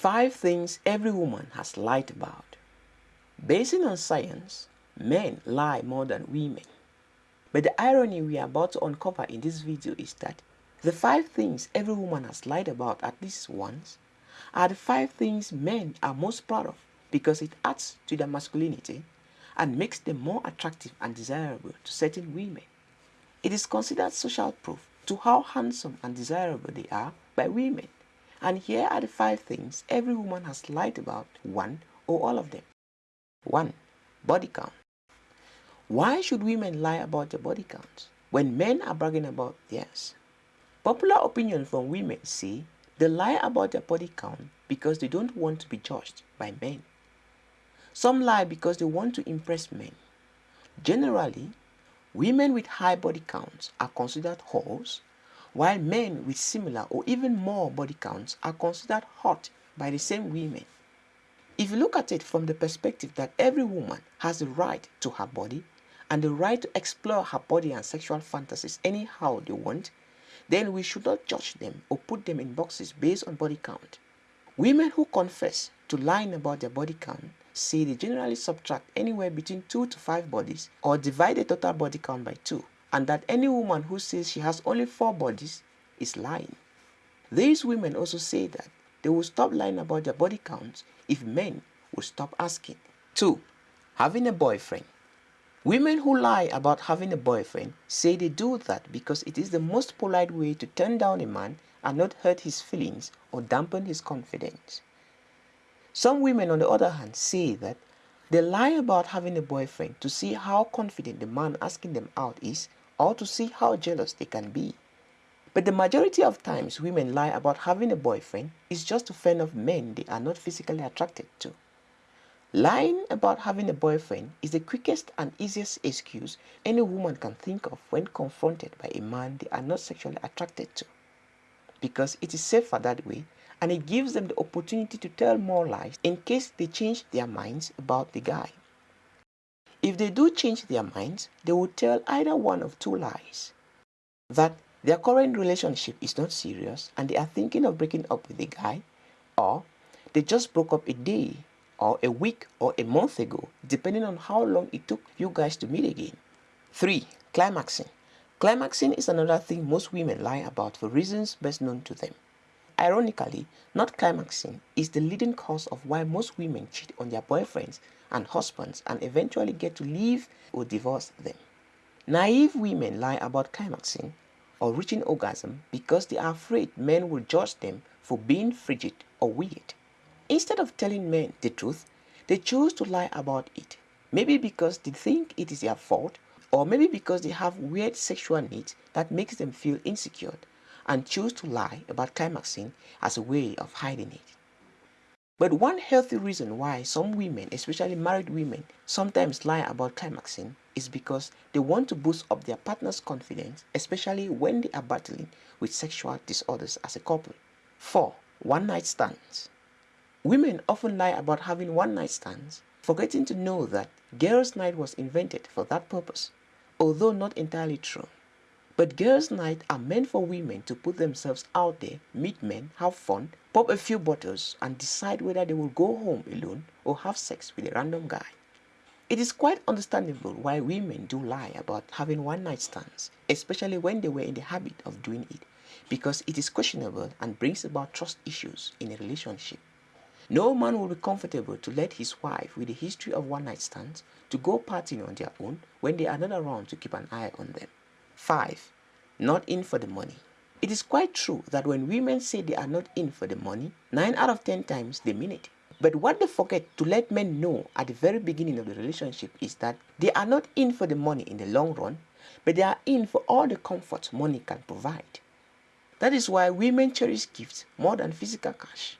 Five things every woman has lied about. Based on science, men lie more than women. But the irony we are about to uncover in this video is that the five things every woman has lied about at least once are the five things men are most proud of because it adds to their masculinity and makes them more attractive and desirable to certain women. It is considered social proof to how handsome and desirable they are by women. And here are the five things every woman has lied about, one or all of them. 1. Body count. Why should women lie about their body count when men are bragging about theirs? Popular opinion from women say they lie about their body count because they don't want to be judged by men. Some lie because they want to impress men. Generally, women with high body counts are considered whores, while men with similar or even more body counts are considered hot by the same women. If you look at it from the perspective that every woman has the right to her body and the right to explore her body and sexual fantasies anyhow they want, then we should not judge them or put them in boxes based on body count. Women who confess to lying about their body count say they generally subtract anywhere between 2 to 5 bodies or divide the total body count by 2 and that any woman who says she has only 4 bodies is lying. These women also say that they will stop lying about their body counts if men will stop asking. 2. Having a boyfriend Women who lie about having a boyfriend say they do that because it is the most polite way to turn down a man and not hurt his feelings or dampen his confidence. Some women on the other hand say that they lie about having a boyfriend to see how confident the man asking them out is or to see how jealous they can be. But the majority of times women lie about having a boyfriend is just to fend off men they are not physically attracted to. Lying about having a boyfriend is the quickest and easiest excuse any woman can think of when confronted by a man they are not sexually attracted to. Because it is safer that way and it gives them the opportunity to tell more lies in case they change their minds about the guy. If they do change their minds, they will tell either one of two lies. That their current relationship is not serious and they are thinking of breaking up with the guy, or they just broke up a day or a week or a month ago, depending on how long it took you guys to meet again. 3. Climaxing. Climaxing is another thing most women lie about for reasons best known to them. Ironically, not climaxing is the leading cause of why most women cheat on their boyfriends and husbands and eventually get to leave or divorce them. Naive women lie about climaxing or reaching orgasm because they are afraid men will judge them for being frigid or weird. Instead of telling men the truth, they choose to lie about it. Maybe because they think it is their fault, or maybe because they have weird sexual needs that makes them feel insecure and choose to lie about climaxing as a way of hiding it. But one healthy reason why some women, especially married women, sometimes lie about climaxing is because they want to boost up their partner's confidence, especially when they are battling with sexual disorders as a couple. 4. One night stands. Women often lie about having one night stands, forgetting to know that girls' night was invented for that purpose, although not entirely true. But girls' night are meant for women to put themselves out there, meet men, have fun, pop a few bottles, and decide whether they will go home alone or have sex with a random guy. It is quite understandable why women do lie about having one night stands, especially when they were in the habit of doing it, because it is questionable and brings about trust issues in a relationship. No man will be comfortable to let his wife with a history of one night stands to go partying on their own when they are not around to keep an eye on them. 5. Not in for the money. It is quite true that when women say they are not in for the money, 9 out of 10 times they mean it. But what they forget to let men know at the very beginning of the relationship is that they are not in for the money in the long run, but they are in for all the comfort money can provide. That is why women cherish gifts more than physical cash.